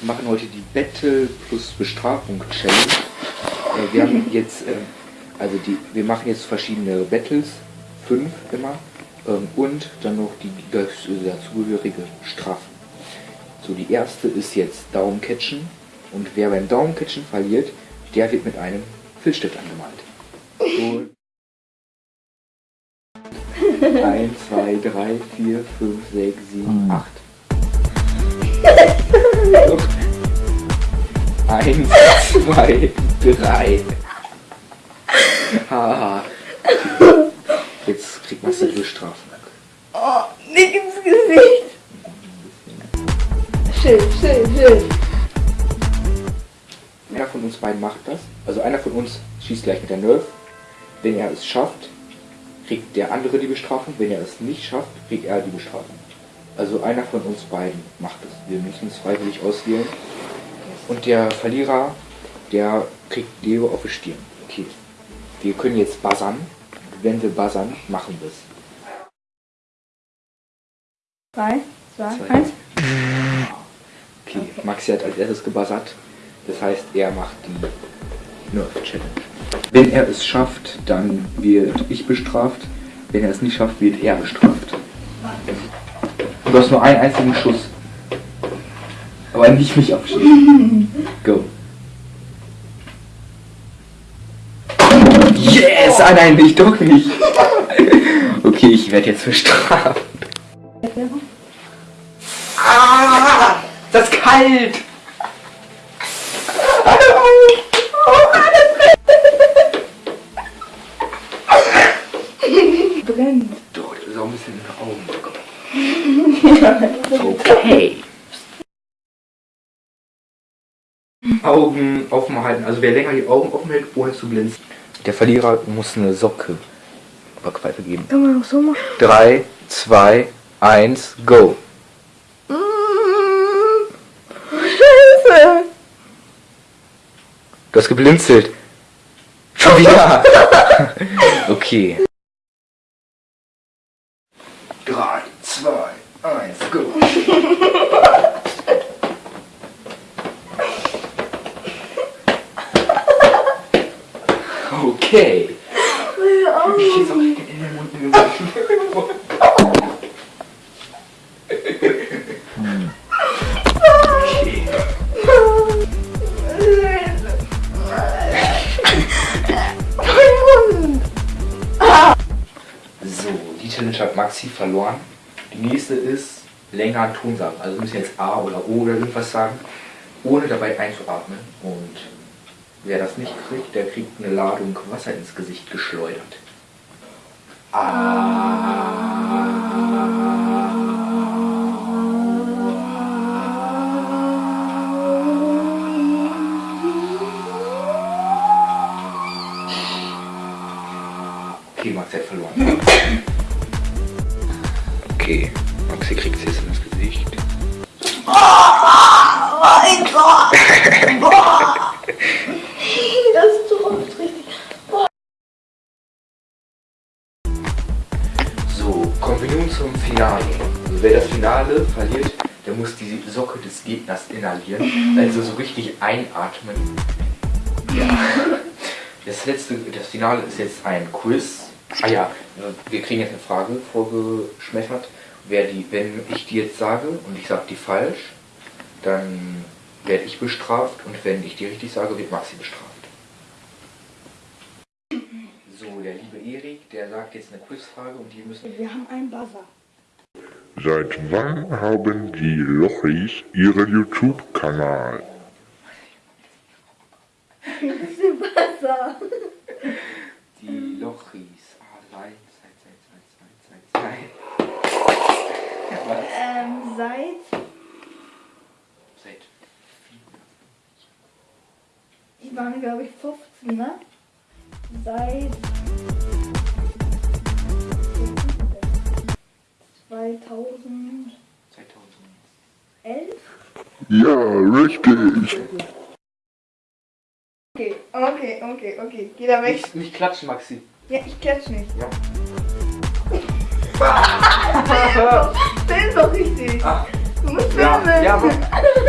Wir machen heute die Battle plus Bestrafung Challenge. Äh, wir haben jetzt, äh, also die, wir machen jetzt verschiedene Battles, fünf immer, ähm, und dann noch die dazugehörige Strafen. So, die erste ist jetzt Daumencatchen und wer beim Daumencatchen verliert, der wird mit einem Filzstift angemalt. Und 1, 2, 3, 4, 5, 6, 7, 8. zwei, drei. Haha. Jetzt kriegt man die Strafen. Oh, nicht ins Gesicht. Schön, schön, schön. Einer von uns beiden macht das. Also einer von uns schießt gleich mit der Nerf. Wenn er es schafft, kriegt der andere die Bestrafung. Wenn er es nicht schafft, kriegt er die Bestrafung. Also einer von uns beiden macht es. Wir müssen es freiwillig auswählen. Und der Verlierer, der kriegt Leo auf die Stirn. Okay. Wir können jetzt buzzern. Wenn wir buzzern, machen wir es. 3, 2, Zwei. 1. Okay, Maxi hat als erstes gebuzzert. Das heißt, er macht die Nerf Challenge. Wenn er es schafft, dann wird ich bestraft. Wenn er es nicht schafft, wird er bestraft. Du hast nur einen einzigen Schuss. Aber nicht mich abschießen. Go. Yes! Ah nein, ich doch nicht. Okay, ich werde jetzt bestraft. Ah! Das ist kalt! Brennt. Doch, das ist auch ein bisschen in den Augen. Okay. Augen offen halten. Also wer länger die Augen offen hält, ohne zu blinzen. Der Verlierer muss eine Socke Backpfeife geben. Kann man auch so machen? 3, 2, 1, go. Scheiße. Du hast geblinzelt. Schon wieder. okay. 3, 2, 1, go. Okay. Ich jetzt auch in den Mund geworfen. Okay. So, die Challenge hat Maxi verloren. Die nächste ist länger Ton sagen. Also wir müssen jetzt A oder O oder irgendwas sagen, ohne dabei einzuatmen. Und wer das nicht kriegt, der kriegt eine Ladung Wasser ins Gesicht geschleudert. Okay, Maxi hat verloren. Okay, Maxi kriegt es jetzt ins Gesicht. Mein Gott. Boah. Das tropft richtig. So, kommen wir nun zum Finale. Also wer das Finale verliert, der muss die Socke des Gegners inhalieren. Also so richtig einatmen. Ja. Das letzte, das Finale ist jetzt ein Quiz. Ah ja, wir kriegen jetzt eine Frage vorgeschmettert. Wer die, wenn ich die jetzt sage und ich sage die falsch, dann werde ich bestraft und wenn ich die richtig sage, wird Maxi bestraft. So, der liebe Erik, der sagt jetzt eine Quizfrage und die müssen Wir haben einen Buzzer. Seit wann haben die Lochis ihren YouTube-Kanal? Das ist der Buzzer. Die Lochis. Ah, nein. Zeit, Zeit, Zeit, Zeit, Zeit, Zeit. Was? Ähm, seit. Seit Die waren, glaube ich, 15, ne? Seit. Ja, richtig. Okay, okay, okay, okay. Geh da weg. Nicht, nicht klatschen, Maxi. Ja, ich klatsch nicht. Ja. Film doch richtig. Ah, Du musst ja, filmen. ja, aber